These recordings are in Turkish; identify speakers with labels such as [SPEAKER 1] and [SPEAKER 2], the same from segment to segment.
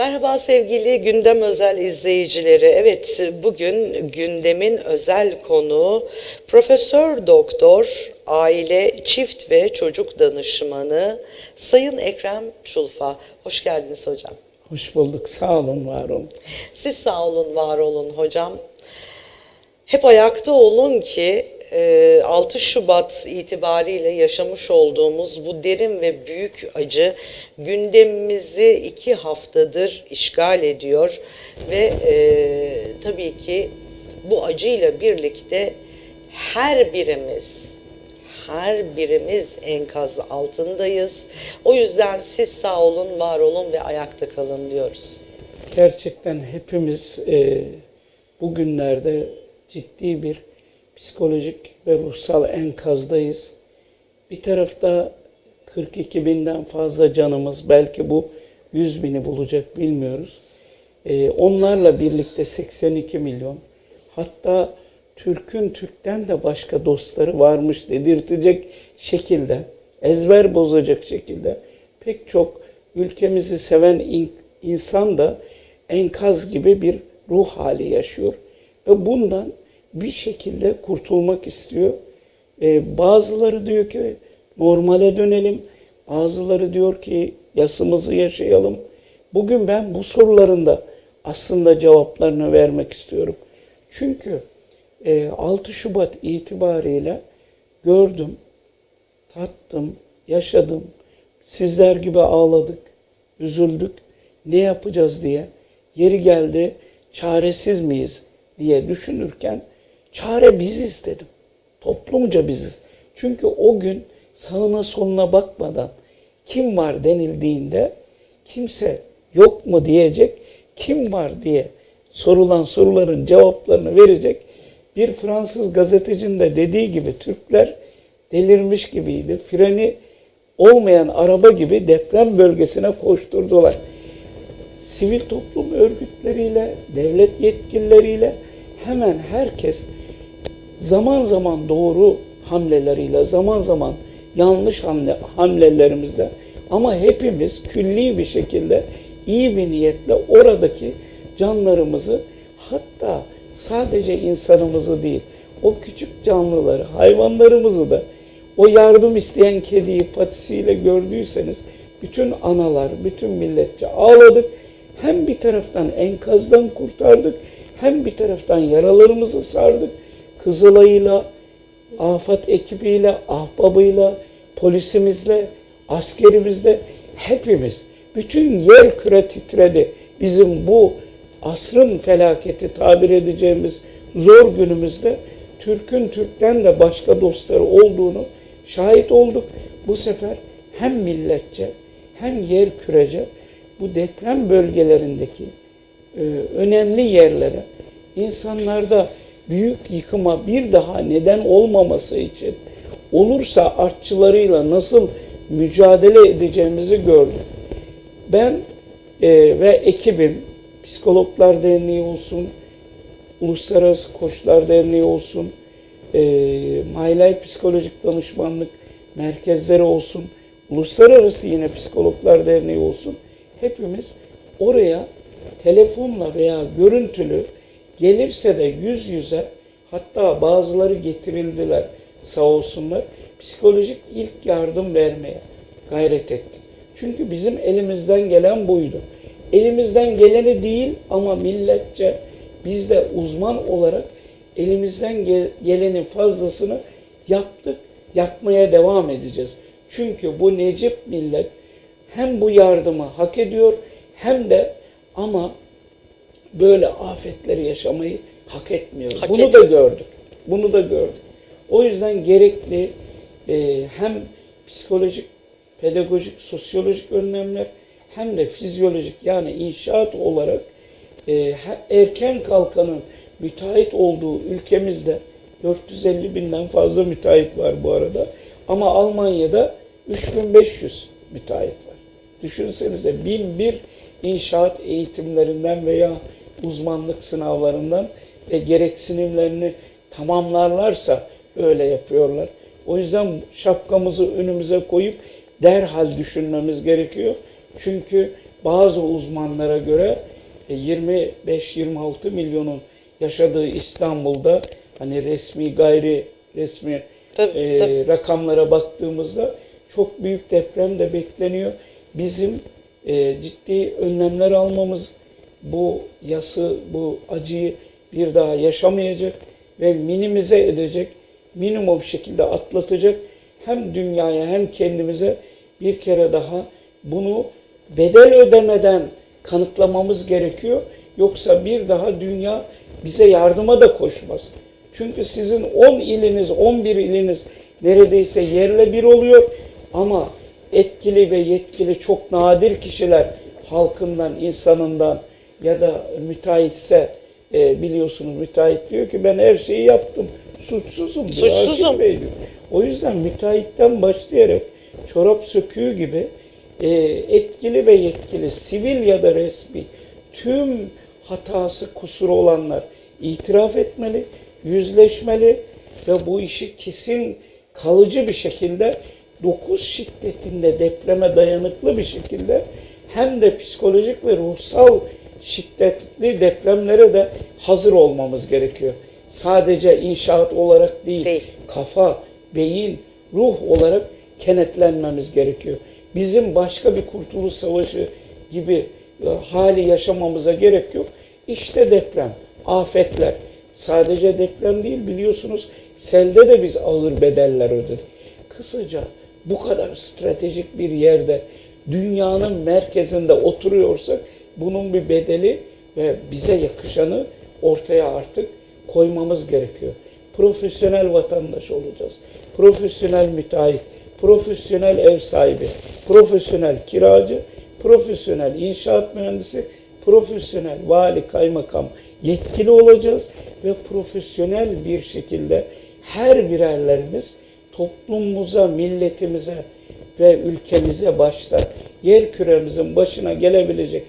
[SPEAKER 1] Merhaba sevgili gündem özel izleyicileri. Evet bugün gündemin özel konuğu Profesör Doktor Aile Çift ve Çocuk Danışmanı Sayın Ekrem Çulfa. Hoş geldiniz hocam.
[SPEAKER 2] Hoş bulduk. Sağ olun, var olun.
[SPEAKER 1] Siz sağ olun, var olun hocam. Hep ayakta olun ki 6 Şubat itibariyle yaşamış olduğumuz bu derin ve büyük acı gündemimizi iki haftadır işgal ediyor ve e, tabii ki bu acıyla birlikte her birimiz her birimiz enkaz altındayız. O yüzden siz sağ olun, var olun ve ayakta kalın diyoruz.
[SPEAKER 2] Gerçekten hepimiz e, bugünlerde ciddi bir psikolojik ve ruhsal enkazdayız. Bir tarafta 42 binden fazla canımız, belki bu 100 bini bulacak bilmiyoruz. E, onlarla birlikte 82 milyon, hatta Türk'ün Türk'ten de başka dostları varmış dedirtecek şekilde, ezber bozacak şekilde pek çok ülkemizi seven in, insan da enkaz gibi bir ruh hali yaşıyor. Ve bundan bir şekilde kurtulmak istiyor. Ee, bazıları diyor ki normale dönelim. Bazıları diyor ki yasımızı yaşayalım. Bugün ben bu soruların da aslında cevaplarını vermek istiyorum. Çünkü 6 Şubat itibariyle gördüm, tattım, yaşadım. Sizler gibi ağladık, üzüldük. Ne yapacağız diye. Yeri geldi, çaresiz miyiz diye düşünürken çare biziz dedim. Toplumca biziz. Çünkü o gün sağına soluna bakmadan kim var denildiğinde kimse yok mu diyecek, kim var diye sorulan soruların cevaplarını verecek bir Fransız gazetecinin de dediği gibi Türkler delirmiş gibiydi. Freni olmayan araba gibi deprem bölgesine koşturdular. Sivil toplum örgütleriyle, devlet yetkilileriyle hemen herkes zaman zaman doğru hamleleriyle, zaman zaman yanlış hamle, hamlelerimizle ama hepimiz külli bir şekilde iyi bir niyetle oradaki canlarımızı hatta sadece insanımızı değil, o küçük canlıları, hayvanlarımızı da o yardım isteyen kediyi patisiyle gördüyseniz bütün analar, bütün milletçe ağladık. Hem bir taraftan enkazdan kurtardık, hem bir taraftan yaralarımızı sardık. Kızılay'la, afet ekibiyle, ahbabıyla, polisimizle, askerimizle hepimiz, bütün yer küre titredi. Bizim bu asrın felaketi tabir edeceğimiz zor günümüzde Türk'ün Türk'ten de başka dostları olduğunu şahit olduk. Bu sefer hem milletçe hem yer kürece bu deprem bölgelerindeki e, önemli yerlere insanlarda büyük yıkıma bir daha neden olmaması için olursa artçılarıyla nasıl mücadele edeceğimizi gördük. Ben e, ve ekibim Psikologlar Derneği olsun, Uluslararası Koçlar Derneği olsun, e, My Psikolojik Danışmanlık merkezleri olsun, Uluslararası yine Psikologlar Derneği olsun, hepimiz oraya telefonla veya görüntülü gelirse de yüz yüze hatta bazıları getirildiler sağ olsunlar psikolojik ilk yardım vermeye gayret ettik. Çünkü bizim elimizden gelen buydu elimizden geleni değil ama milletçe biz de uzman olarak elimizden gelenin fazlasını yaptık, yapmaya devam edeceğiz. Çünkü bu Necip millet hem bu yardımı hak ediyor hem de ama böyle afetleri yaşamayı hak etmiyor.
[SPEAKER 1] Hak
[SPEAKER 2] Bunu ediyor. da gördük. Bunu da gördük. O yüzden gerekli e, hem psikolojik, pedagojik, sosyolojik önlemler hem de fizyolojik yani inşaat olarak e, erken kalkanın müteahhit olduğu ülkemizde 450 binden fazla müteahhit var bu arada. Ama Almanya'da 3500 müteahhit var. Düşünsenize 1001 inşaat eğitimlerinden veya uzmanlık sınavlarından ve gereksinimlerini tamamlarlarsa öyle yapıyorlar. O yüzden şapkamızı önümüze koyup derhal düşünmemiz gerekiyor. Çünkü bazı uzmanlara göre e, 25-26 milyonun yaşadığı İstanbul'da hani resmi gayri resmi
[SPEAKER 1] Tabii,
[SPEAKER 2] e,
[SPEAKER 1] tabii.
[SPEAKER 2] rakamlara baktığımızda çok büyük deprem de bekleniyor. Bizim e, ciddi önlemler almamız bu yası, bu acıyı bir daha yaşamayacak ve minimize edecek, minimum şekilde atlatacak hem dünyaya hem kendimize bir kere daha bunu bedel ödemeden kanıtlamamız gerekiyor. Yoksa bir daha dünya bize yardıma da koşmaz. Çünkü sizin 10 iliniz, 11 iliniz neredeyse yerle bir oluyor ama etkili ve yetkili çok nadir kişiler halkından, insanından ya da müteahhitse e, biliyorsunuz müteahhit diyor ki ben her şeyi yaptım. Suçsuzum. diyor,
[SPEAKER 1] Suçsuzum.
[SPEAKER 2] Hakim Bey diyor. O yüzden müteahhitten başlayarak çorap söküğü gibi e, etkili ve yetkili, sivil ya da resmi tüm hatası, kusuru olanlar itiraf etmeli, yüzleşmeli ve bu işi kesin kalıcı bir şekilde 9 şiddetinde depreme dayanıklı bir şekilde hem de psikolojik ve ruhsal şiddetli depremlere de hazır olmamız gerekiyor. Sadece inşaat olarak değil,
[SPEAKER 1] Değil.
[SPEAKER 2] kafa, beyin, ruh olarak kenetlenmemiz gerekiyor. Bizim başka bir kurtuluş savaşı gibi e, hali yaşamamıza gerek yok. İşte deprem, afetler. Sadece deprem değil biliyorsunuz selde de biz ağır bedeller ödedik. Kısaca bu kadar stratejik bir yerde dünyanın merkezinde oturuyorsak bunun bir bedeli ve bize yakışanı ortaya artık koymamız gerekiyor. Profesyonel vatandaş olacağız. Profesyonel müteahhit, profesyonel ev sahibi, profesyonel kiracı, profesyonel inşaat mühendisi, profesyonel vali, kaymakam yetkili olacağız ve profesyonel bir şekilde her birerlerimiz toplumumuza, milletimize ve ülkemize başta yer küremizin başına gelebilecek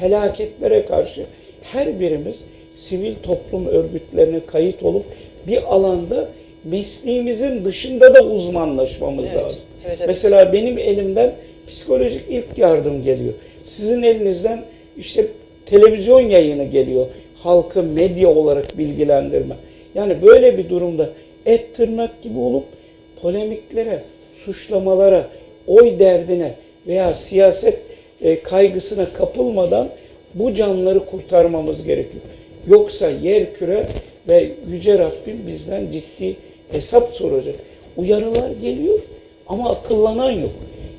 [SPEAKER 2] felaketlere karşı her birimiz sivil toplum örgütlerine kayıt olup bir alanda mesleğimizin dışında da uzmanlaşmamız
[SPEAKER 1] Evet,
[SPEAKER 2] lazım.
[SPEAKER 1] evet, evet.
[SPEAKER 2] Mesela benim elimden psikolojik ilk yardım geliyor. Sizin elinizden işte televizyon yayını geliyor. Halkı medya olarak bilgilendirme. Yani böyle bir durumda et tırnak gibi olup polemiklere, suçlamalara, oy derdine veya siyaset e, kaygısına kapılmadan bu canları kurtarmamız gerekiyor. Yoksa yer küre ve Yüce Rabbim bizden ciddi hesap soracak. Uyarılar geliyor ama akıllanan yok.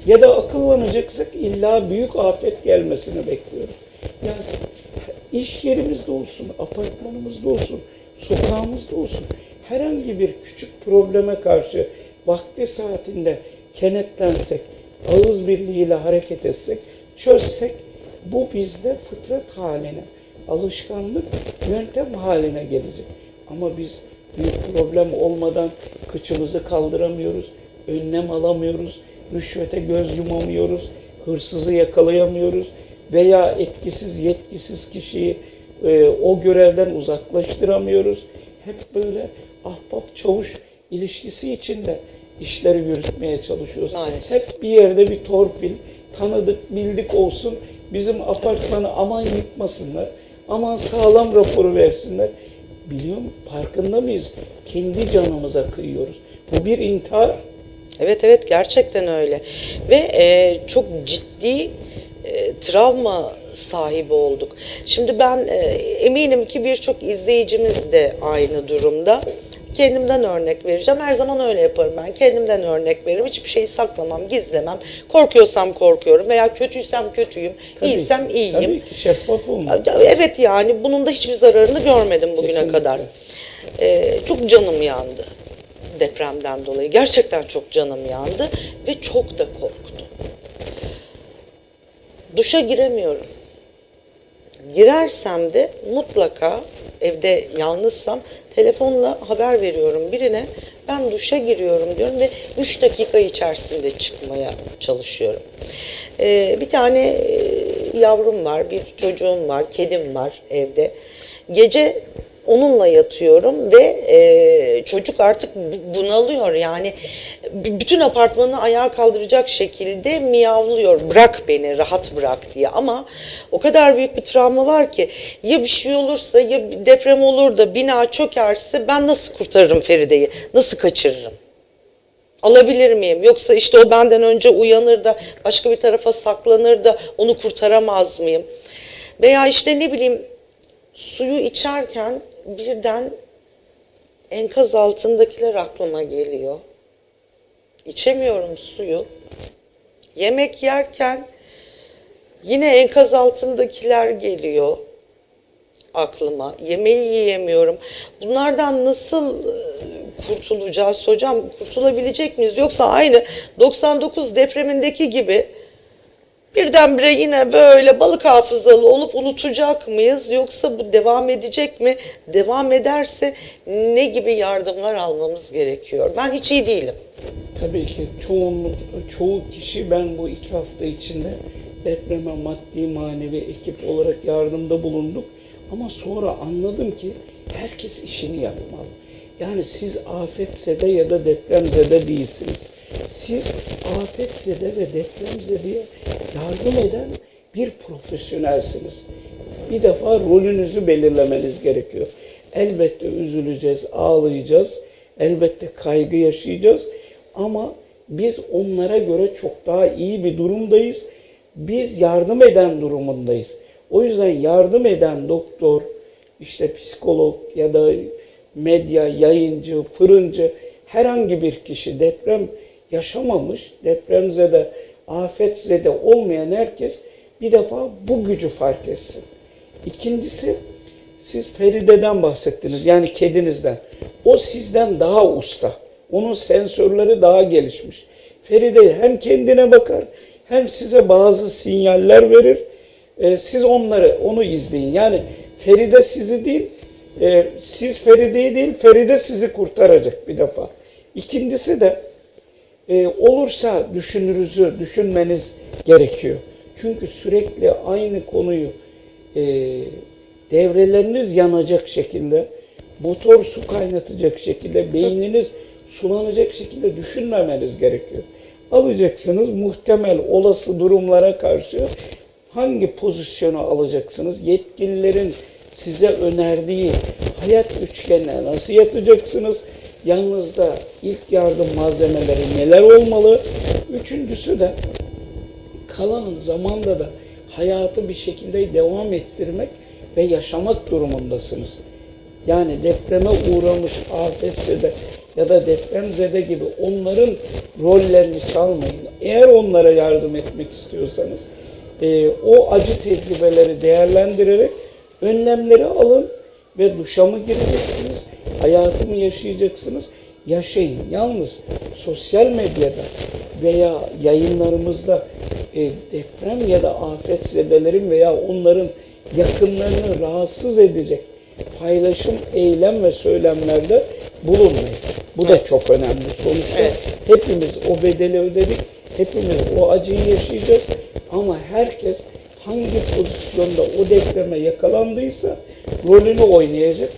[SPEAKER 2] Ya da akıllanacaksak illa büyük afet gelmesini bekliyoruz. Yani iş yerimizde olsun, apartmanımızda olsun, sokağımızda olsun herhangi bir küçük probleme karşı vakti saatinde kenetlensek, ağız birliğiyle hareket etsek, çözsek bu bizde fıtrat haline, alışkanlık, yöntem haline gelecek. Ama biz büyük problem olmadan kıçımızı kaldıramıyoruz, önlem alamıyoruz, rüşvete göz yumamıyoruz, hırsızı yakalayamıyoruz veya etkisiz, yetkisiz kişiyi e, o görevden uzaklaştıramıyoruz. Hep böyle ahbap çavuş ilişkisi içinde işleri yürütmeye çalışıyoruz.
[SPEAKER 1] Maalesef.
[SPEAKER 2] Hep bir yerde bir torpil, tanıdık, bildik olsun. Bizim apartmanı aman yıkmasınlar, aman sağlam raporu versinler. Biliyor musun? Farkında mıyız? Kendi canımıza kıyıyoruz. Bu bir intihar.
[SPEAKER 1] Evet evet gerçekten öyle ve e, çok ciddi e, travma sahibi olduk. Şimdi ben e, eminim ki birçok izleyicimiz de aynı durumda. Kendimden örnek vereceğim. Her zaman öyle yaparım ben. Kendimden örnek veririm. Hiçbir şeyi saklamam, gizlemem. Korkuyorsam korkuyorum veya kötüysem kötüyüm,
[SPEAKER 2] Tabii
[SPEAKER 1] iyiysem
[SPEAKER 2] ki,
[SPEAKER 1] iyiyim.
[SPEAKER 2] Tabii ki şeffaf olmalı.
[SPEAKER 1] Evet yani bunun da hiçbir zararını görmedim bugüne
[SPEAKER 2] Kesinlikle.
[SPEAKER 1] kadar. Ee, çok canım yandı depremden dolayı. Gerçekten çok canım yandı ve çok da korktum. Duşa giremiyorum. Girersem de mutlaka evde yalnızsam telefonla haber veriyorum birine. Ben duşa giriyorum diyorum ve 3 dakika içerisinde çıkmaya çalışıyorum. Ee, bir tane e, yavrum var, bir çocuğum var, kedim var evde. Gece onunla yatıyorum ve e, çocuk artık bu- bunalıyor yani bütün apartmanı ayağa kaldıracak şekilde miyavlıyor bırak beni rahat bırak diye ama o kadar büyük bir travma var ki ya bir şey olursa ya deprem olur da bina çökerse ben nasıl kurtarırım Feride'yi nasıl kaçırırım? Alabilir miyim? Yoksa işte o benden önce uyanır da başka bir tarafa saklanır da onu kurtaramaz mıyım? Veya işte ne bileyim suyu içerken birden enkaz altındakiler aklıma geliyor. İçemiyorum suyu. Yemek yerken yine enkaz altındakiler geliyor aklıma. Yemeği yiyemiyorum. Bunlardan nasıl e, kurtulacağız hocam? Kurtulabilecek miyiz? Yoksa aynı 99 depremindeki gibi birdenbire yine böyle balık hafızalı olup unutacak mıyız? Yoksa bu devam edecek mi? Devam ederse ne gibi yardımlar almamız gerekiyor? Ben hiç iyi değilim.
[SPEAKER 2] Tabii ki çoğunluk, çoğu kişi ben bu iki hafta içinde depreme maddi manevi ekip olarak yardımda bulunduk. Ama sonra anladım ki herkes işini yapmalı. Yani siz afetzede ya da depremzede değilsiniz. Siz afetzede ve depremzedeye yardım eden bir profesyonelsiniz. Bir defa rolünüzü belirlemeniz gerekiyor. Elbette üzüleceğiz, ağlayacağız. Elbette kaygı yaşayacağız. Ama biz onlara göre çok daha iyi bir durumdayız. Biz yardım eden durumundayız. O yüzden yardım eden doktor, işte psikolog ya da medya, yayıncı, fırıncı herhangi bir kişi deprem yaşamamış, depremzede, afetzede olmayan herkes bir defa bu gücü fark etsin. İkincisi siz Feride'den bahsettiniz yani kedinizden. O sizden daha usta. Onun sensörleri daha gelişmiş. Feride hem kendine bakar hem size bazı sinyaller verir. Ee, siz onları onu izleyin. Yani Feride sizi değil, e, siz Feride'yi değil, Feride sizi kurtaracak bir defa. İkincisi de e, olursa düşünürüzü düşünmeniz gerekiyor. Çünkü sürekli aynı konuyu e, devreleriniz yanacak şekilde, motor su kaynatacak şekilde, beyniniz sulanacak şekilde düşünmemeniz gerekiyor. Alacaksınız muhtemel olası durumlara karşı hangi pozisyonu alacaksınız? Yetkililerin size önerdiği hayat üçgenine nasıl yatacaksınız? Yanınızda ilk yardım malzemeleri neler olmalı? Üçüncüsü de kalan zamanda da hayatı bir şekilde devam ettirmek ve yaşamak durumundasınız. Yani depreme uğramış afetzede ya da depremzede gibi onların rollerini çalmayın. Eğer onlara yardım etmek istiyorsanız e, o acı tecrübeleri değerlendirerek önlemleri alın ve duşa mı gireceksiniz, hayatı mı yaşayacaksınız? Yaşayın. Yalnız sosyal medyada veya yayınlarımızda e, deprem ya da afetzedelerin veya onların yakınlarını rahatsız edecek paylaşım, eylem ve söylemlerde bulunmayın. Bu da çok önemli. Sonuçta
[SPEAKER 1] Evet.
[SPEAKER 2] hepimiz o bedeli ödedik. Hepimiz o acıyı yaşayacağız. Ama herkes hangi pozisyonda o depreme yakalandıysa rolünü oynayacak.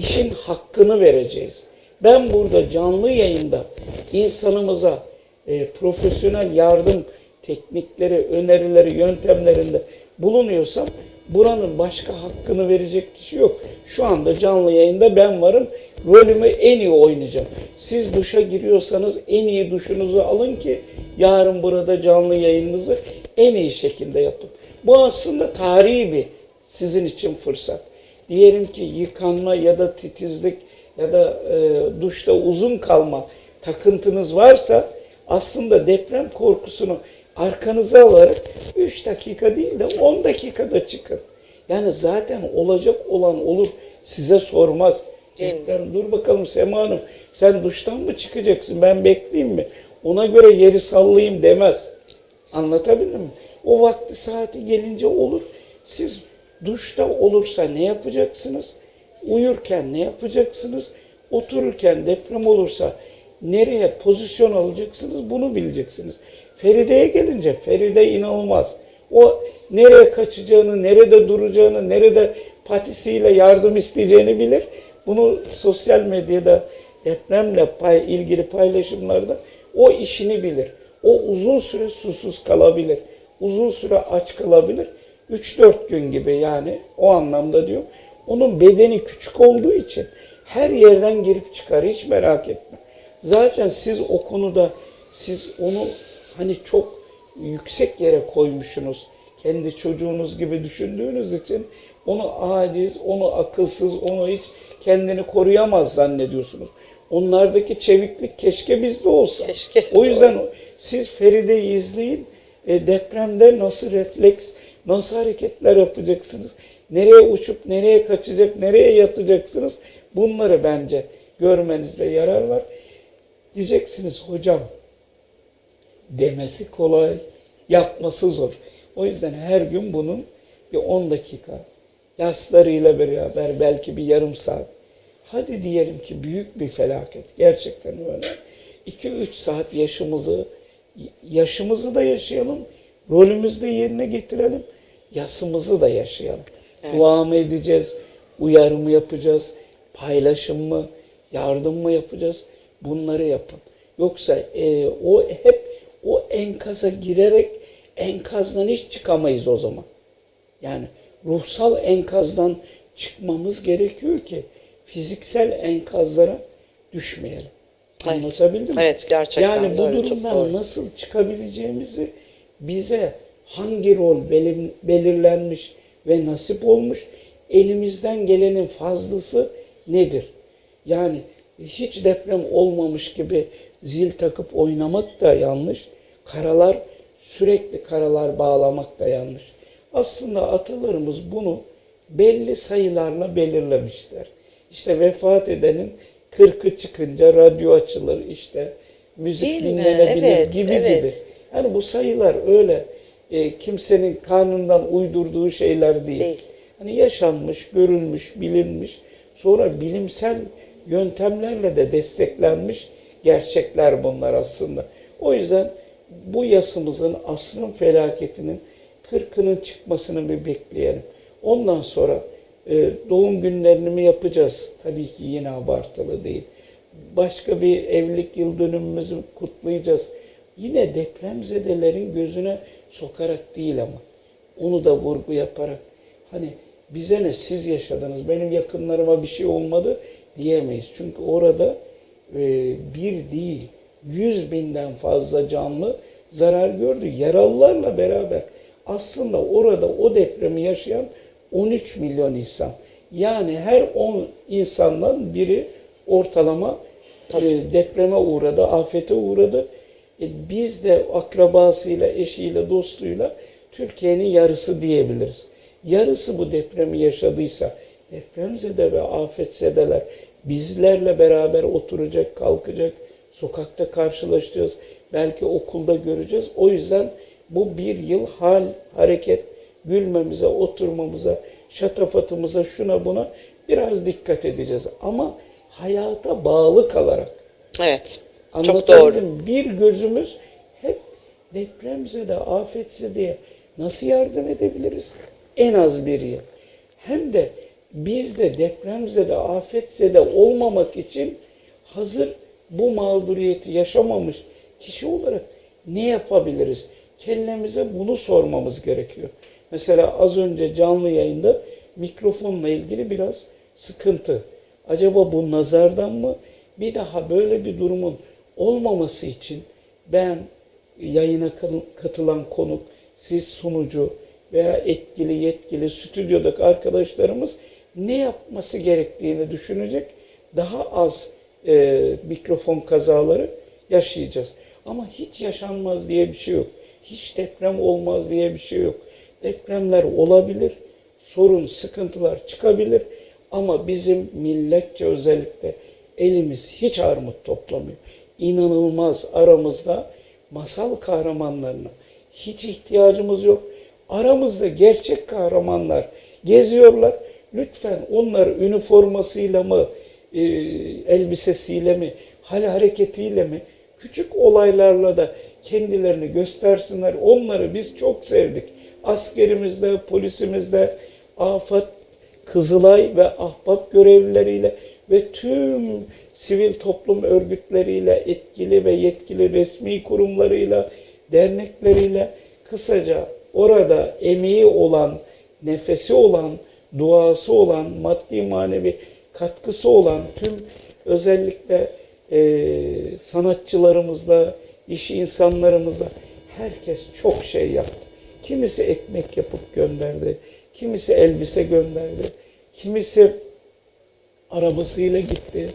[SPEAKER 2] İşin hakkını vereceğiz. Ben burada canlı yayında insanımıza e, profesyonel yardım teknikleri, önerileri, yöntemlerinde bulunuyorsam buranın başka hakkını verecek kişi yok. Şu anda canlı yayında ben varım. Rolümü en iyi oynayacağım. Siz duşa giriyorsanız en iyi duşunuzu alın ki yarın burada canlı yayınınızı en iyi şekilde yapın. Bu aslında tarihi bir sizin için fırsat. Diyelim ki yıkanma ya da titizlik ya da e, duşta uzun kalma takıntınız varsa aslında deprem korkusunu arkanıza alarak 3 dakika değil de 10 dakikada çıkın. Yani zaten olacak olan olur size sormaz. Deprem dur bakalım Sema Hanım sen duştan mı çıkacaksın ben bekleyeyim mi? Ona göre yeri sallayayım demez. Anlatabildim mi? O vakti saati gelince olur. Siz duşta olursa ne yapacaksınız? Uyurken ne yapacaksınız? Otururken deprem olursa nereye pozisyon alacaksınız? Bunu bileceksiniz. Feride'ye gelince Feride inanılmaz. O nereye kaçacağını, nerede duracağını, nerede patisiyle yardım isteyeceğini bilir. Bunu sosyal medyada depremle pay, ilgili paylaşımlarda o işini bilir. O uzun süre susuz kalabilir. Uzun süre aç kalabilir. 3-4 gün gibi yani o anlamda diyor. Onun bedeni küçük olduğu için her yerden girip çıkar hiç merak etme. Zaten siz o konuda siz onu hani çok yüksek yere koymuşsunuz. Kendi çocuğunuz gibi düşündüğünüz için onu aciz, onu akılsız, onu hiç kendini koruyamaz zannediyorsunuz. Onlardaki çeviklik keşke bizde olsa.
[SPEAKER 1] Keşke,
[SPEAKER 2] O yüzden siz Feride'yi izleyin. E, depremde nasıl refleks, nasıl hareketler yapacaksınız? Nereye uçup nereye kaçacak, nereye yatacaksınız? Bunları bence görmenizde yarar var. Diyeceksiniz hocam demesi kolay, yapması zor. O yüzden her gün bunun bir 10 dakika yaslarıyla beraber belki bir yarım saat. Hadi diyelim ki büyük bir felaket. Gerçekten öyle. 2-3 saat yaşımızı yaşımızı da yaşayalım. Rolümüzü de yerine getirelim. Yasımızı da yaşayalım.
[SPEAKER 1] Evet.
[SPEAKER 2] Dua mı edeceğiz? Uyarı mı yapacağız? Paylaşım mı? Yardım mı yapacağız? Bunları yapın. Yoksa e, o hep o enkaza girerek enkazdan hiç çıkamayız o zaman. Yani ruhsal enkazdan çıkmamız gerekiyor ki fiziksel enkazlara düşmeyelim.
[SPEAKER 1] Evet.
[SPEAKER 2] Anlatabildim mi?
[SPEAKER 1] Evet, gerçekten
[SPEAKER 2] Yani bu durumdan nasıl çıkabileceğimizi bize hangi rol belir- belirlenmiş ve nasip olmuş, elimizden gelenin fazlası nedir? Yani hiç deprem olmamış gibi zil takıp oynamak da yanlış. Karalar, sürekli karalar bağlamak da yanlış. Aslında atalarımız bunu belli sayılarla belirlemişler. İşte vefat edenin kırkı çıkınca radyo açılır işte müzik
[SPEAKER 1] Değil mi?
[SPEAKER 2] dinlenebilir
[SPEAKER 1] Evet,
[SPEAKER 2] gibi
[SPEAKER 1] evet.
[SPEAKER 2] gibi. Yani bu sayılar öyle e, kimsenin karnından uydurduğu şeyler değil.
[SPEAKER 1] Değil.
[SPEAKER 2] Hani yaşanmış, görülmüş, bilinmiş, sonra bilimsel yöntemlerle de desteklenmiş gerçekler bunlar aslında. O yüzden bu yasımızın asrın felaketinin kırkının çıkmasını bir bekleyelim. Ondan sonra e, doğum günlerini mi yapacağız? Tabii ki yine abartılı değil. Başka bir evlilik yıl dönümümüzü kutlayacağız. Yine depremzedelerin gözüne sokarak değil ama. Onu da vurgu yaparak. Hani bize ne siz yaşadınız, benim yakınlarıma bir şey olmadı diyemeyiz. Çünkü orada e, bir değil, yüz binden fazla canlı zarar gördü. Yaralılarla beraber aslında orada o depremi yaşayan 13 milyon insan. Yani her 10 insandan biri ortalama e, depreme uğradı, afete uğradı. E, biz de akrabasıyla, eşiyle, dostuyla Türkiye'nin yarısı diyebiliriz. Yarısı bu depremi yaşadıysa, depremzede ve afetzedeler bizlerle beraber oturacak, kalkacak, sokakta karşılaşacağız, belki okulda göreceğiz. O yüzden bu bir yıl hal, hareket, gülmemize, oturmamıza, şatafatımıza, şuna buna biraz dikkat edeceğiz. Ama hayata bağlı kalarak.
[SPEAKER 1] Evet. Çok doğru.
[SPEAKER 2] Bir gözümüz hep depremze de afetse diye nasıl yardım edebiliriz? En az bir yıl. Hem de biz de depremze de afetse de olmamak için hazır bu mağduriyeti yaşamamış kişi olarak ne yapabiliriz? Kellemize bunu sormamız gerekiyor. Mesela az önce canlı yayında mikrofonla ilgili biraz sıkıntı. Acaba bu nazardan mı? Bir daha böyle bir durumun olmaması için ben yayına katılan konuk, siz sunucu veya etkili yetkili stüdyodaki arkadaşlarımız ne yapması gerektiğini düşünecek daha az e, mikrofon kazaları yaşayacağız. Ama hiç yaşanmaz diye bir şey yok. Hiç deprem olmaz diye bir şey yok. Depremler olabilir, sorun, sıkıntılar çıkabilir ama bizim milletçe özellikle elimiz hiç armut toplamıyor. İnanılmaz aramızda masal kahramanlarına hiç ihtiyacımız yok. Aramızda gerçek kahramanlar geziyorlar. Lütfen onları üniformasıyla mı, e, elbisesiyle mi, hal hareketiyle mi, küçük olaylarla da kendilerini göstersinler. Onları biz çok sevdik. Askerimizle, polisimizle, afet Kızılay ve ahbap görevlileriyle ve tüm sivil toplum örgütleriyle, etkili ve yetkili resmi kurumlarıyla, dernekleriyle kısaca orada emeği olan, nefesi olan, duası olan, maddi manevi katkısı olan tüm özellikle eee sanatçılarımızla, iş insanlarımızla herkes çok şey yaptı. Kimisi ekmek yapıp gönderdi, kimisi elbise gönderdi, kimisi arabasıyla gitti,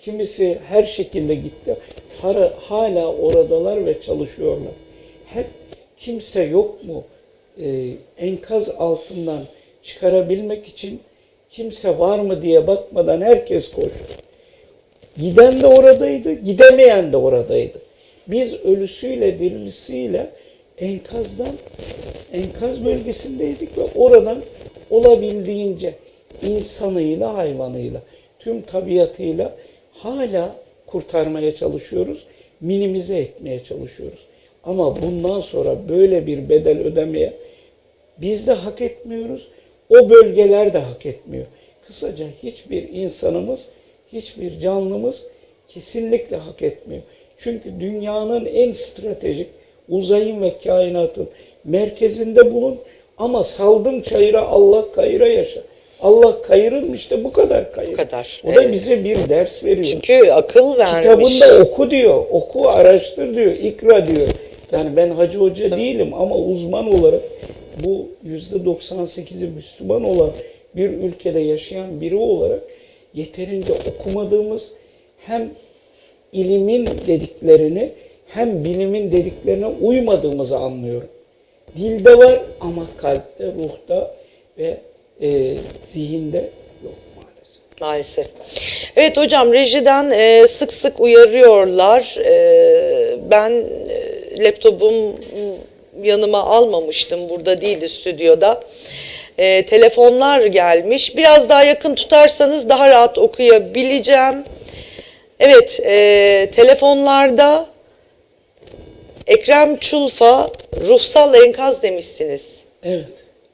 [SPEAKER 2] kimisi her şekilde gitti. Hala, hala oradalar ve çalışıyorlar. Hep kimse yok mu Ee, enkaz altından çıkarabilmek için kimse var mı diye bakmadan herkes koştu. Giden de oradaydı, gidemeyen de oradaydı. Biz ölüsüyle dirilisiyle enkazdan, enkaz bölgesindeydik ve oradan olabildiğince insanıyla, hayvanıyla, tüm tabiatıyla hala kurtarmaya çalışıyoruz, minimize etmeye çalışıyoruz. Ama bundan sonra böyle bir bedel ödemeye biz de hak etmiyoruz, o bölgeler de hak etmiyor. Kısaca hiçbir insanımız, hiçbir canlımız kesinlikle hak etmiyor. Çünkü dünyanın en stratejik uzayın ve kainatın merkezinde bulun ama saldım çayıra Allah kayıra yaşa. Allah kayırır işte bu kadar kayır.
[SPEAKER 1] Bu kadar,
[SPEAKER 2] O da
[SPEAKER 1] evet.
[SPEAKER 2] bize bir ders veriyor.
[SPEAKER 1] Çünkü akıl vermiş.
[SPEAKER 2] Kitabında oku diyor, oku araştır diyor, ikra diyor. Yani ben hacı hoca değilim ama uzman olarak bu yüzde 98'i Müslüman olan bir ülkede yaşayan biri olarak yeterince okumadığımız hem ilimin dediklerini hem bilimin dediklerine uymadığımızı anlıyorum. Dilde var ama kalpte, ruhta ve e, zihinde yok maalesef.
[SPEAKER 1] Maalesef. Evet hocam rejiden e, sık sık uyarıyorlar. E, ben e, laptopum yanıma almamıştım. Burada değildi stüdyoda. E, telefonlar gelmiş. Biraz daha yakın tutarsanız daha rahat okuyabileceğim. Evet, e, telefonlarda Ekrem Çulfa ruhsal enkaz demişsiniz
[SPEAKER 2] Evet.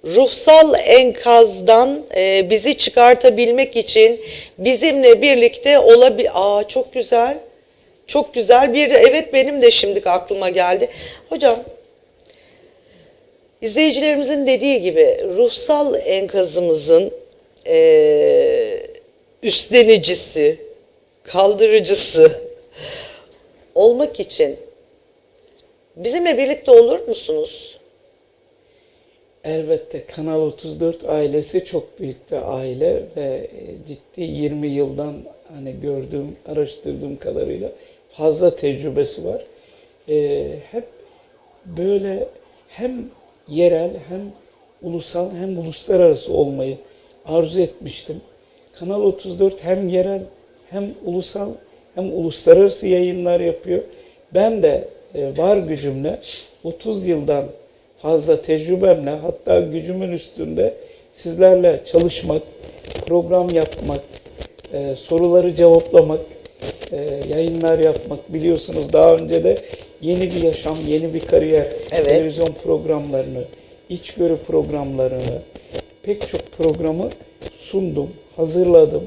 [SPEAKER 1] Ruhsal enkazdan e, bizi çıkartabilmek için bizimle birlikte olabil... Aa çok güzel. Çok güzel bir evet benim de şimdi aklıma geldi. Hocam izleyicilerimizin dediği gibi ruhsal enkazımızın e, üstlenicisi, kaldırıcısı olmak için bizimle birlikte olur musunuz?
[SPEAKER 2] Elbette Kanal 34 ailesi çok büyük bir aile ve e, ciddi 20 yıldan hani gördüğüm, araştırdığım kadarıyla fazla tecrübesi var. E, hep böyle hem yerel hem ulusal hem uluslararası olmayı arzu etmiştim. Kanal 34 hem yerel hem ulusal hem uluslararası yayınlar yapıyor. Ben de e, var gücümle 30 yıldan fazla tecrübemle hatta gücümün üstünde sizlerle çalışmak, program yapmak, e, soruları cevaplamak, e, yayınlar yapmak biliyorsunuz daha önce de yeni bir yaşam, yeni bir kariyer,
[SPEAKER 1] Evet.
[SPEAKER 2] televizyon programlarını, içgörü programlarını, pek çok programı sundum, hazırladım.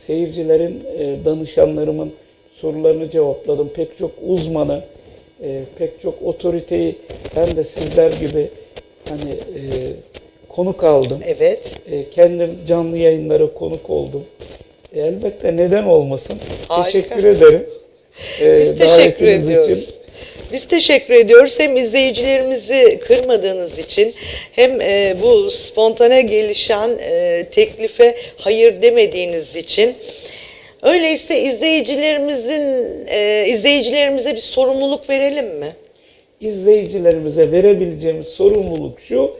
[SPEAKER 2] Seyircilerin, e, danışanlarımın sorularını cevapladım. Pek çok uzmanı, e, pek çok otoriteyi ben de sizler gibi hani e, konuk aldım.
[SPEAKER 1] Evet.
[SPEAKER 2] E, kendim canlı yayınlara konuk oldum. E, elbette neden olmasın.
[SPEAKER 1] Harika.
[SPEAKER 2] Teşekkür ederim. E,
[SPEAKER 1] Biz teşekkür ediyoruz.
[SPEAKER 2] için.
[SPEAKER 1] Biz teşekkür ediyoruz. Hem izleyicilerimizi kırmadığınız için hem e, bu spontane gelişen e, teklife hayır demediğiniz için. Öyleyse izleyicilerimizin e, izleyicilerimize bir sorumluluk verelim mi?
[SPEAKER 2] izleyicilerimize verebileceğimiz sorumluluk şu.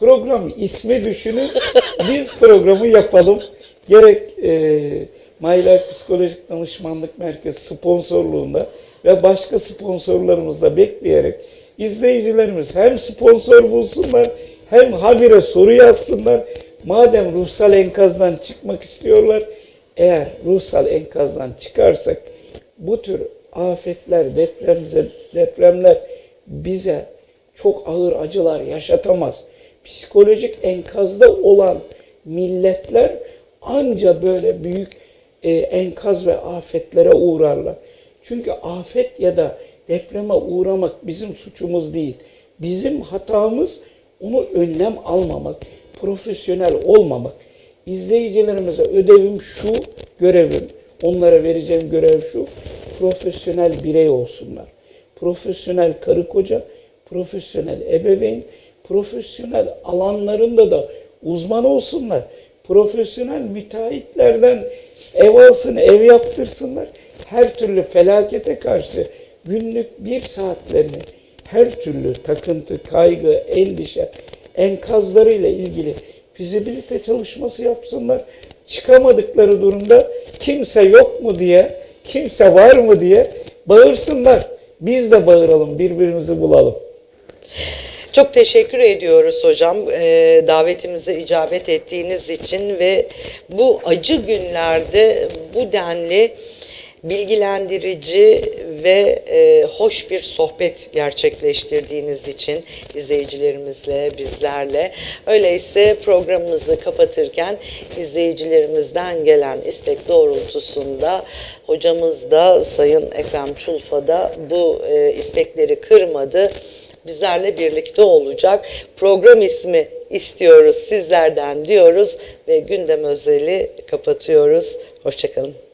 [SPEAKER 2] Program ismi düşünün. Biz programı yapalım. Gerek e, My Life Psikolojik Danışmanlık Merkezi sponsorluğunda ve başka sponsorlarımızla bekleyerek izleyicilerimiz hem sponsor bulsunlar hem habire soru yazsınlar. Madem ruhsal enkazdan çıkmak istiyorlar, eğer ruhsal enkazdan çıkarsak bu tür afetler, depremler bize çok ağır acılar yaşatamaz. Psikolojik enkazda olan milletler anca böyle büyük e, enkaz ve afetlere uğrarlar. Çünkü afet ya da depreme uğramak bizim suçumuz değil. Bizim hatamız onu önlem almamak, profesyonel olmamak. İzleyicilerimize ödevim şu, görevim, onlara vereceğim görev şu, profesyonel birey olsunlar. Profesyonel karı koca, profesyonel ebeveyn, profesyonel alanlarında da uzman olsunlar. Profesyonel müteahhitlerden ev alsın, ev yaptırsınlar. Her türlü felakete karşı günlük bir saatlerini her türlü takıntı, kaygı, endişe, enkazlarıyla ilgili fizibilite çalışması yapsınlar. Çıkamadıkları durumda kimse yok mu diye, kimse var mı diye bağırsınlar. Biz de bağıralım, birbirimizi bulalım.
[SPEAKER 1] Çok teşekkür ediyoruz hocam e, davetimize icabet ettiğiniz için ve bu acı günlerde bu denli bilgilendirici ve e, hoş bir sohbet gerçekleştirdiğiniz için izleyicilerimizle, bizlerle. Öyleyse programımızı kapatırken izleyicilerimizden gelen istek doğrultusunda hocamız da Sayın Ekrem Çulfa da bu e, istekleri kırmadı bizlerle birlikte olacak. Program ismi istiyoruz sizlerden diyoruz ve gündem özeli kapatıyoruz. Hoşçakalın.